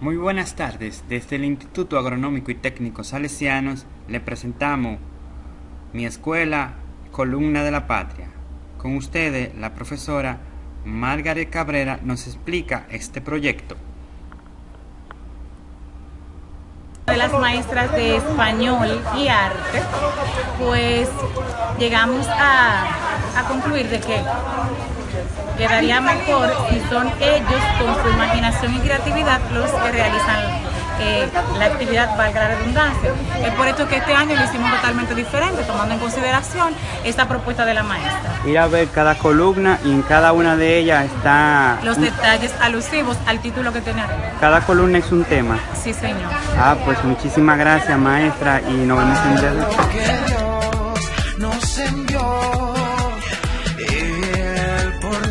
Muy buenas tardes. Desde el Instituto Agronómico y Técnico Salesianos le presentamos mi escuela Columna de la Patria. Con ustedes, la profesora Margaret Cabrera nos explica este proyecto. de las maestras de español y arte, pues llegamos a, a concluir de que quedaría mejor si son ellos con su imaginación y creatividad los que realizan eh, la actividad, valga la redundancia. Es por esto que este año lo hicimos totalmente diferente, tomando en consideración esta propuesta de la maestra. Ir a ver cada columna y en cada una de ellas está... Los detalles alusivos al título que tiene Cada columna es un tema. Sí, señor. Ah, pues muchísimas gracias, maestra, y nos vemos en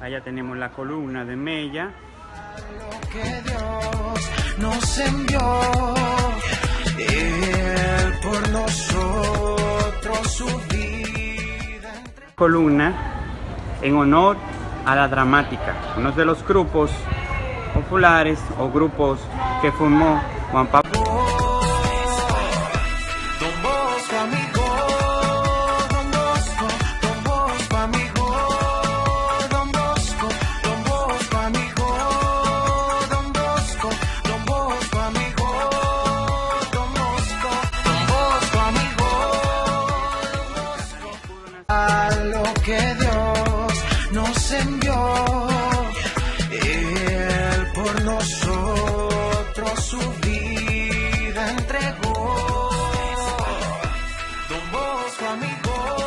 Allá tenemos la columna de Mella. que Dios nos envió, Él por nosotros su vida. Columna en honor a la dramática, uno de los grupos populares o grupos que formó Juan Pablo. cambió. Él por nosotros su vida entregó. Don Bosco, amigo.